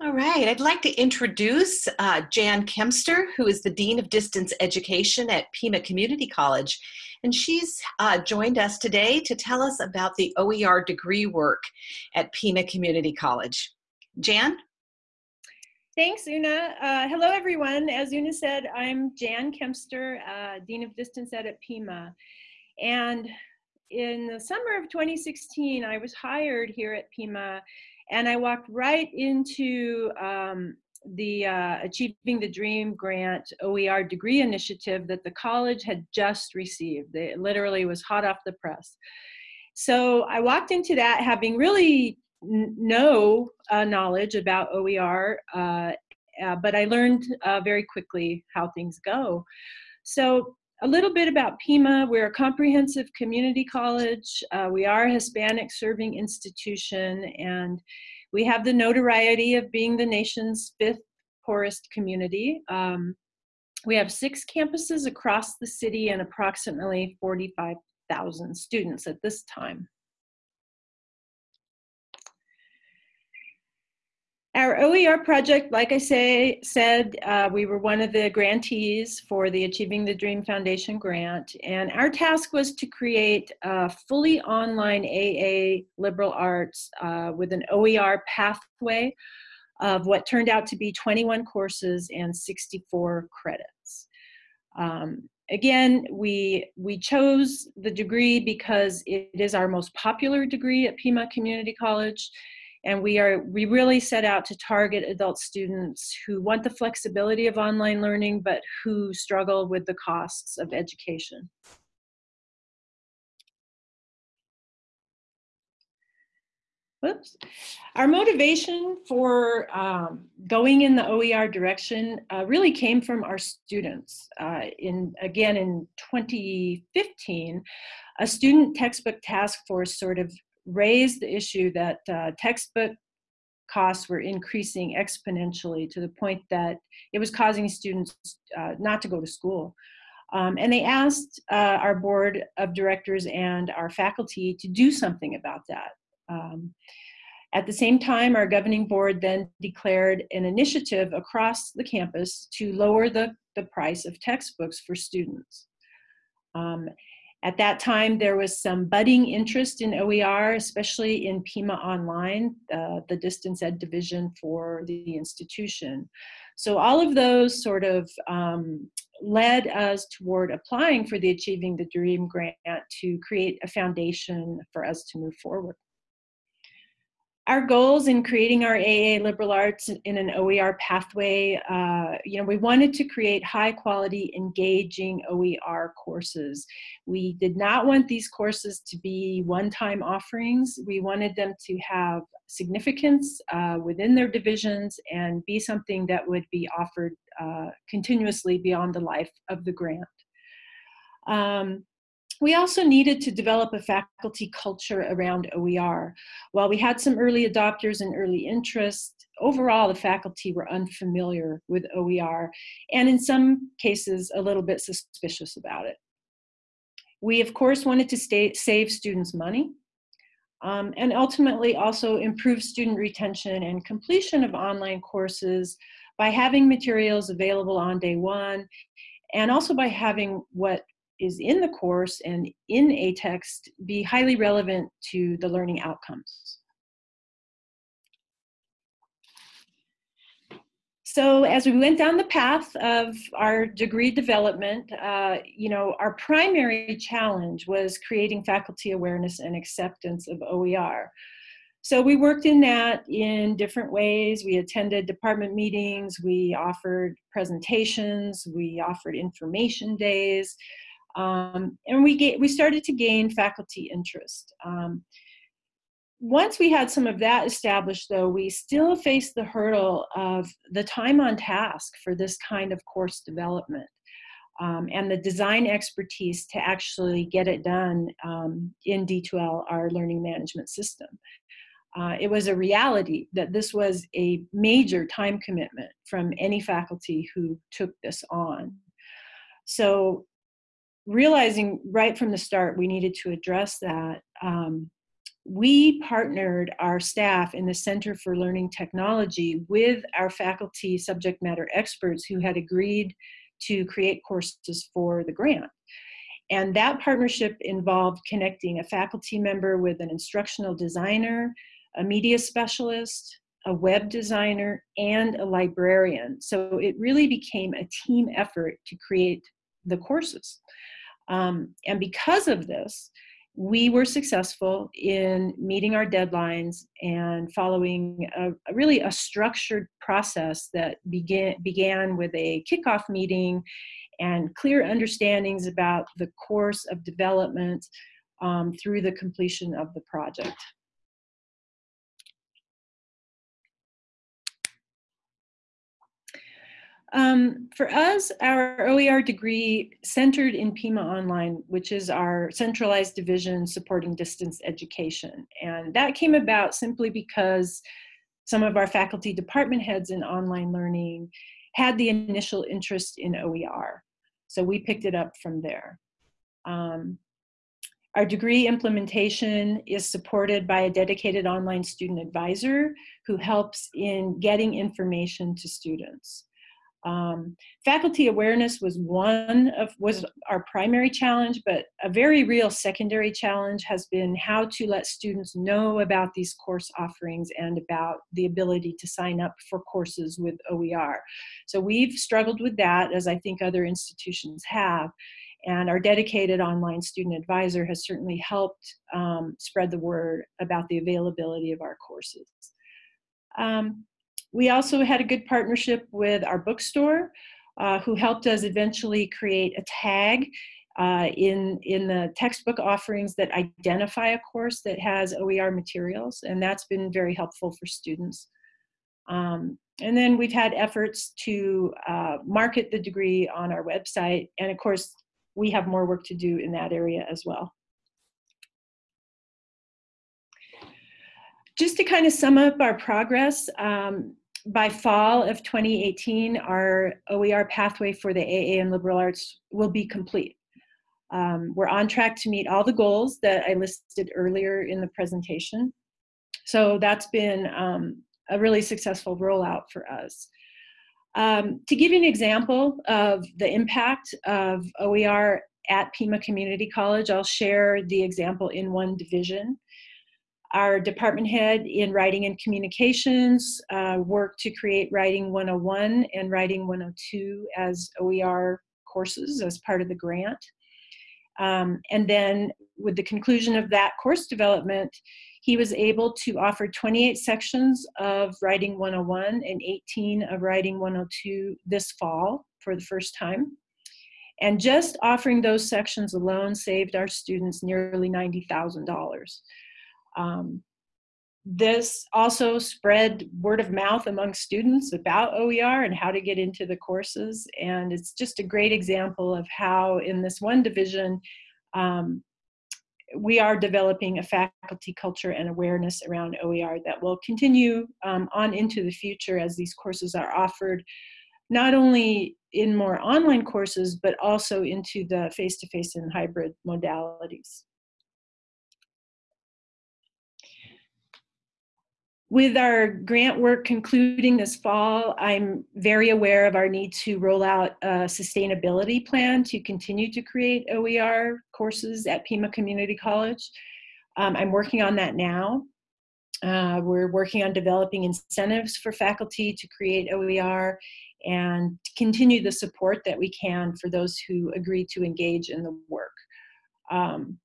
All right, I'd like to introduce uh, Jan Kempster, who is the Dean of Distance Education at Pima Community College. And she's uh, joined us today to tell us about the OER degree work at Pima Community College. Jan? Thanks, Una. Uh, hello, everyone. As Una said, I'm Jan Kempster, uh, Dean of Distance Ed at Pima. And in the summer of 2016, I was hired here at Pima and I walked right into um, the uh, Achieving the Dream Grant OER degree initiative that the college had just received. It literally was hot off the press. So I walked into that having really no uh, knowledge about OER, uh, uh, but I learned uh, very quickly how things go. So a little bit about Pima. We're a comprehensive community college. Uh, we are a Hispanic serving institution, and we have the notoriety of being the nation's fifth poorest community. Um, we have six campuses across the city and approximately 45,000 students at this time. Our OER project, like I say, said, uh, we were one of the grantees for the Achieving the Dream Foundation grant, and our task was to create a fully online AA liberal arts uh, with an OER pathway of what turned out to be 21 courses and 64 credits. Um, again, we, we chose the degree because it is our most popular degree at Pima Community College and we are we really set out to target adult students who want the flexibility of online learning but who struggle with the costs of education. Whoops. Our motivation for um, going in the OER direction uh, really came from our students. Uh, in Again, in 2015, a student textbook task force sort of raised the issue that uh, textbook costs were increasing exponentially to the point that it was causing students uh, not to go to school. Um, and they asked uh, our board of directors and our faculty to do something about that. Um, at the same time, our governing board then declared an initiative across the campus to lower the, the price of textbooks for students. Um, at that time, there was some budding interest in OER, especially in Pima Online, uh, the distance ed division for the institution. So all of those sort of um, led us toward applying for the Achieving the Dream grant to create a foundation for us to move forward our goals in creating our AA liberal arts in an OER pathway, uh, you know, we wanted to create high quality, engaging OER courses. We did not want these courses to be one-time offerings. We wanted them to have significance uh, within their divisions and be something that would be offered uh, continuously beyond the life of the grant. Um, we also needed to develop a faculty culture around OER. While we had some early adopters and early interest, overall the faculty were unfamiliar with OER and in some cases a little bit suspicious about it. We of course wanted to stay, save students money um, and ultimately also improve student retention and completion of online courses by having materials available on day one and also by having what is in the course and in a text be highly relevant to the learning outcomes. So as we went down the path of our degree development, uh, you know, our primary challenge was creating faculty awareness and acceptance of OER. So we worked in that in different ways. We attended department meetings, we offered presentations, we offered information days, um, and we, get, we started to gain faculty interest. Um, once we had some of that established though, we still faced the hurdle of the time on task for this kind of course development. Um, and the design expertise to actually get it done um, in D2L, our learning management system. Uh, it was a reality that this was a major time commitment from any faculty who took this on. So realizing right from the start we needed to address that, um, we partnered our staff in the Center for Learning Technology with our faculty subject matter experts who had agreed to create courses for the grant. And that partnership involved connecting a faculty member with an instructional designer, a media specialist, a web designer, and a librarian. So it really became a team effort to create the courses. Um, and because of this, we were successful in meeting our deadlines and following a, a really a structured process that began, began with a kickoff meeting and clear understandings about the course of development um, through the completion of the project. Um, for us, our OER degree centered in Pima Online, which is our centralized division supporting distance education. And that came about simply because some of our faculty department heads in online learning had the initial interest in OER. So we picked it up from there. Um, our degree implementation is supported by a dedicated online student advisor who helps in getting information to students. Um, faculty awareness was one of was our primary challenge, but a very real secondary challenge has been how to let students know about these course offerings and about the ability to sign up for courses with OER. So we've struggled with that, as I think other institutions have. And our dedicated online student advisor has certainly helped um, spread the word about the availability of our courses. Um, we also had a good partnership with our bookstore, uh, who helped us eventually create a tag uh, in, in the textbook offerings that identify a course that has OER materials, and that's been very helpful for students. Um, and then we've had efforts to uh, market the degree on our website, and of course, we have more work to do in that area as well. Just to kind of sum up our progress, um, by fall of 2018, our OER pathway for the AA and liberal arts will be complete. Um, we're on track to meet all the goals that I listed earlier in the presentation. So that's been um, a really successful rollout for us. Um, to give you an example of the impact of OER at Pima Community College, I'll share the example in one division. Our department head in writing and communications uh, worked to create Writing 101 and Writing 102 as OER courses as part of the grant. Um, and then with the conclusion of that course development, he was able to offer 28 sections of Writing 101 and 18 of Writing 102 this fall for the first time. And just offering those sections alone saved our students nearly $90,000. Um, this also spread word of mouth among students about OER and how to get into the courses. And it's just a great example of how in this one division, um, we are developing a faculty culture and awareness around OER that will continue um, on into the future as these courses are offered, not only in more online courses, but also into the face-to-face -face and hybrid modalities. With our grant work concluding this fall, I'm very aware of our need to roll out a sustainability plan to continue to create OER courses at Pima Community College. Um, I'm working on that now. Uh, we're working on developing incentives for faculty to create OER and continue the support that we can for those who agree to engage in the work. Um,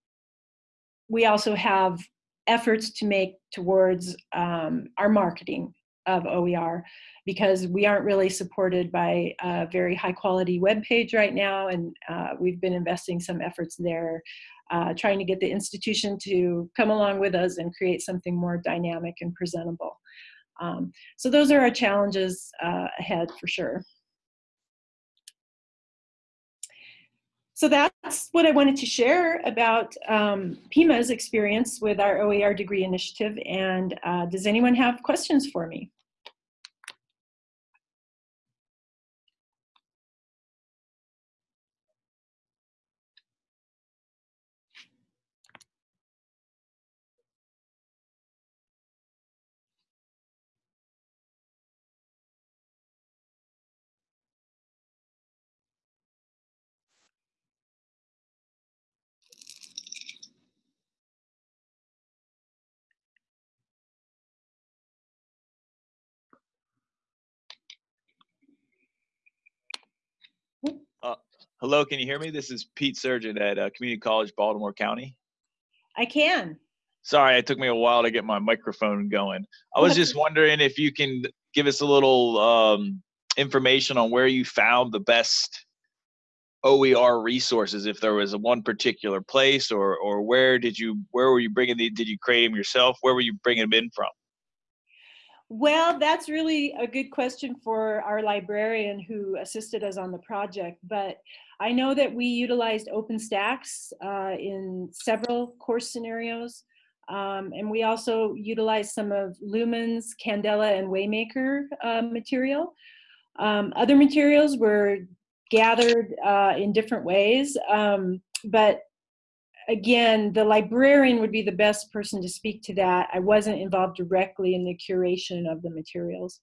we also have efforts to make towards um, our marketing of OER because we aren't really supported by a very high quality web page right now and uh, we've been investing some efforts there uh, trying to get the institution to come along with us and create something more dynamic and presentable. Um, so those are our challenges uh, ahead for sure. So that's what I wanted to share about um, PIMA's experience with our OER degree initiative. And uh, does anyone have questions for me? Hello, can you hear me? This is Pete Surgeon at uh, Community College, Baltimore County. I can. Sorry, it took me a while to get my microphone going. I was just wondering if you can give us a little um, information on where you found the best OER resources. If there was a one particular place, or or where did you where were you bringing the did you create them yourself? Where were you bringing them in from? Well, that's really a good question for our librarian who assisted us on the project. But I know that we utilized OpenStax uh, in several course scenarios. Um, and we also utilized some of Lumen's Candela and Waymaker uh, material. Um, other materials were gathered uh, in different ways. Um, but again, the librarian would be the best person to speak to that. I wasn't involved directly in the curation of the materials.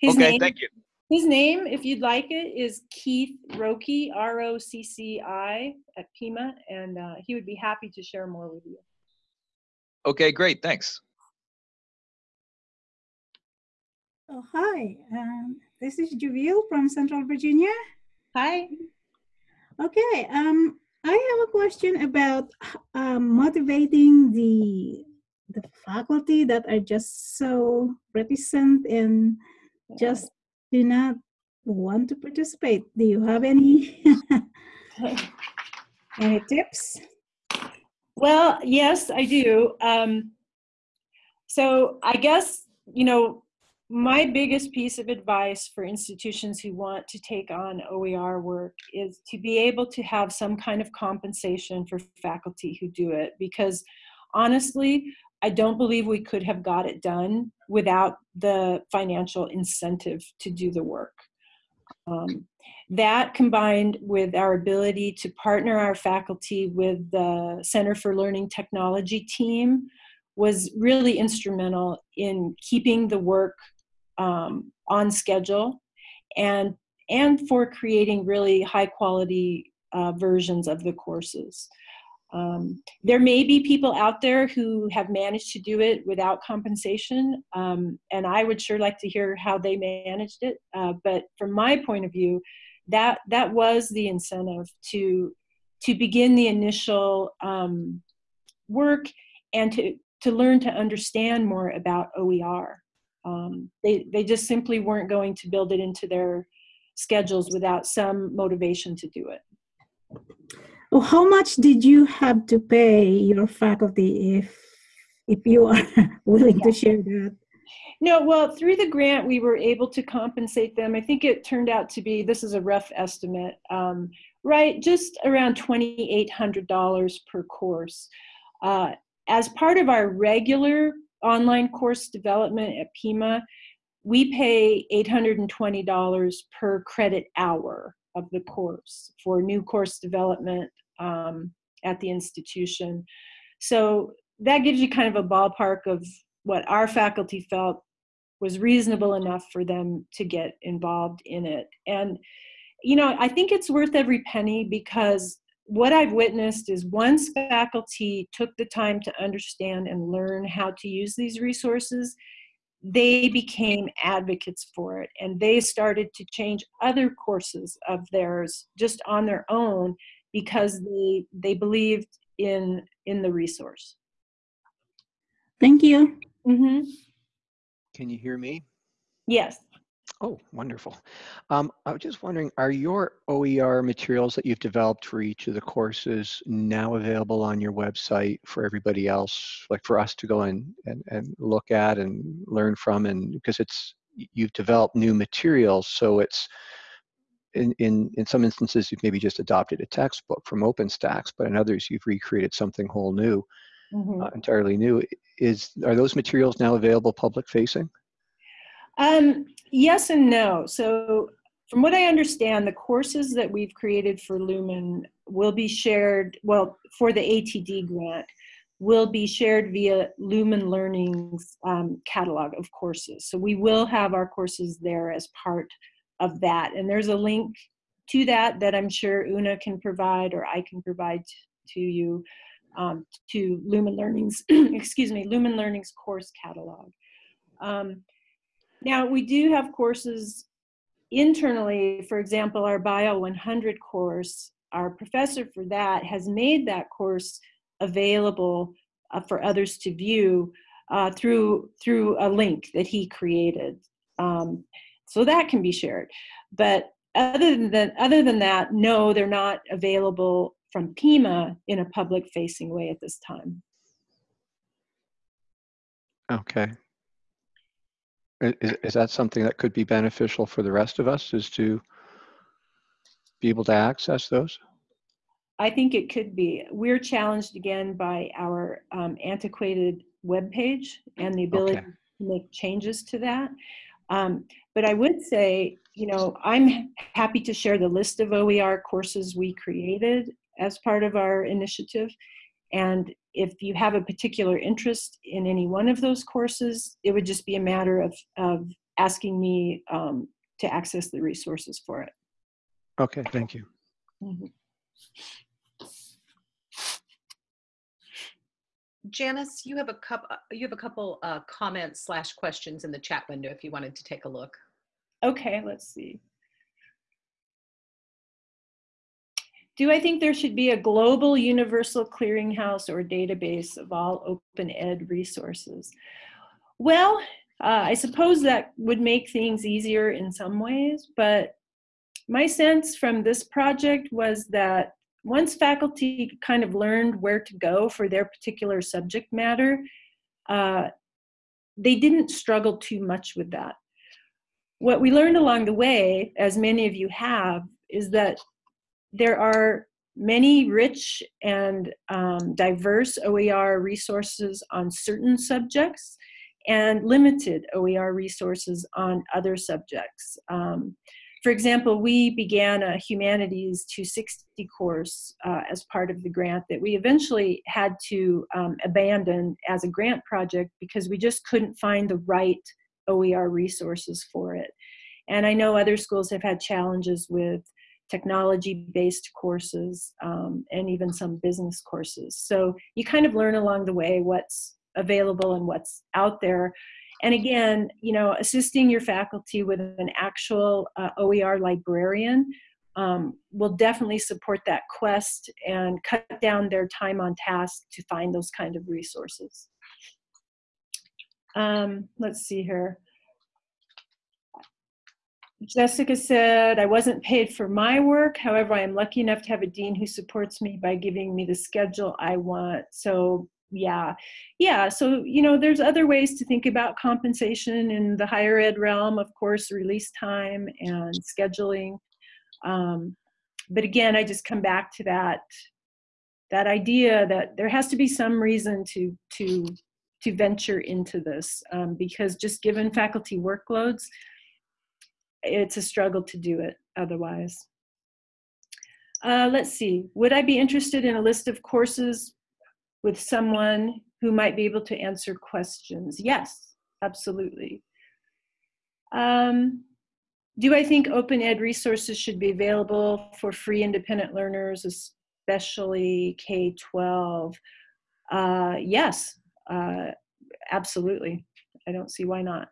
His okay, name, thank you. His name, if you'd like it, is Keith Rocci, R-O-C-C-I at Pima, and uh, he would be happy to share more with you. Okay, great, thanks. Oh, hi, um, this is Juville from Central Virginia. Hi. Okay, um, I have a question about um, motivating the the faculty that are just so reticent and just do not want to participate. Do you have any any tips? Well, yes, I do. Um, so I guess you know my biggest piece of advice for institutions who want to take on OER work is to be able to have some kind of compensation for faculty who do it because honestly, I don't believe we could have got it done without the financial incentive to do the work. Um, that combined with our ability to partner our faculty with the Center for Learning Technology team was really instrumental in keeping the work um, on schedule and and for creating really high quality uh, versions of the courses. Um, there may be people out there who have managed to do it without compensation, um, and I would sure like to hear how they managed it. Uh, but from my point of view, that that was the incentive to to begin the initial um, work and to to learn to understand more about OER. Um, they, they just simply weren't going to build it into their schedules without some motivation to do it. Well, how much did you have to pay your faculty if, if you are willing yeah. to share that? No, well, through the grant, we were able to compensate them. I think it turned out to be, this is a rough estimate, um, right, just around $2,800 per course. Uh, as part of our regular online course development at Pima, we pay $820 per credit hour of the course for new course development um, at the institution. So that gives you kind of a ballpark of what our faculty felt was reasonable enough for them to get involved in it. And, you know, I think it's worth every penny because what I've witnessed is once faculty took the time to understand and learn how to use these resources, they became advocates for it and they started to change other courses of theirs just on their own because they they believed in in the resource. Thank you. Mm-hmm. Can you hear me? Yes. Oh, wonderful. Um, I was just wondering, are your OER materials that you've developed for each of the courses now available on your website for everybody else, like for us to go and, and, and look at and learn from? And because it's, you've developed new materials, so it's, in, in, in some instances, you've maybe just adopted a textbook from OpenStax, but in others, you've recreated something whole new, mm -hmm. uh, entirely new. Is, are those materials now available public facing? Um, yes and no. So from what I understand, the courses that we've created for Lumen will be shared, well, for the ATD grant, will be shared via Lumen Learning's um, catalog of courses. So we will have our courses there as part of that. And there's a link to that that I'm sure Una can provide or I can provide to you um, to Lumen Learning's, excuse me, Lumen Learning's course catalog. Um, now, we do have courses internally, for example, our Bio 100 course, our professor for that has made that course available uh, for others to view uh, through through a link that he created. Um, so that can be shared. But other than other than that, no, they're not available from Pima in a public facing way at this time. Okay. Is, is that something that could be beneficial for the rest of us is to be able to access those? I think it could be. We're challenged again by our um, antiquated web page and the ability Okay. to make changes to that. Um, but I would say, you know, I'm happy to share the list of OER courses we created as part of our initiative. And if you have a particular interest in any one of those courses, it would just be a matter of, of asking me um, to access the resources for it. Okay, thank you. Mhm. Janice, you have a couple, you have a couple uh, comments slash questions in the chat window if you wanted to take a look. Okay, let's see. Do I think there should be a global universal clearinghouse or database of all open ed resources? Well, uh, I suppose that would make things easier in some ways, but my sense from this project was that once faculty kind of learned where to go for their particular subject matter, uh, they didn't struggle too much with that. What we learned along the way, as many of you have, is that there are many rich and um, diverse OER resources on certain subjects and limited OER resources on other subjects. Um, for example, we began a Humanities 260 course uh, as part of the grant that we eventually had to um, abandon as a grant project because we just couldn't find the right OER resources for it. And I know other schools have had challenges with technology-based courses um, and even some business courses. So you kind of learn along the way what's available and what's out there. And again, you know, assisting your faculty with an actual uh, OER librarian um, will definitely support that quest and cut down their time on task to find those kind of resources. Um, let's see here. Jessica said, I wasn't paid for my work. However, I am lucky enough to have a dean who supports me by giving me the schedule I want. So yeah, yeah. So, you know, there's other ways to think about compensation in the higher ed realm, of course, release time and scheduling. Um, but again, I just come back to that, that idea that there has to be some reason to, to, to venture into this um, because just given faculty workloads, it's a struggle to do it otherwise. Uh, let's see, would I be interested in a list of courses with someone who might be able to answer questions? Yes, absolutely. Um, do I think open ed resources should be available for free independent learners, especially K-12? Uh, yes, uh, absolutely. I don't see why not.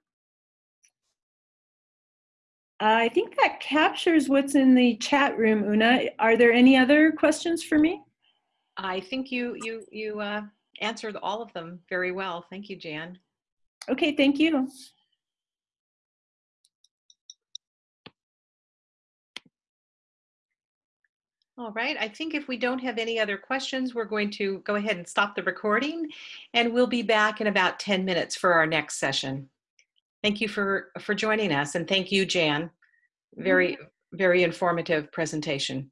I think that captures what's in the chat room, Una. Are there any other questions for me? I think you you you uh, answered all of them very well. Thank you, Jan. Okay, thank you. All right, I think if we don't have any other questions, we're going to go ahead and stop the recording and we'll be back in about 10 minutes for our next session. Thank you for, for joining us and thank you, Jan. Very, mm-hmm. very informative presentation.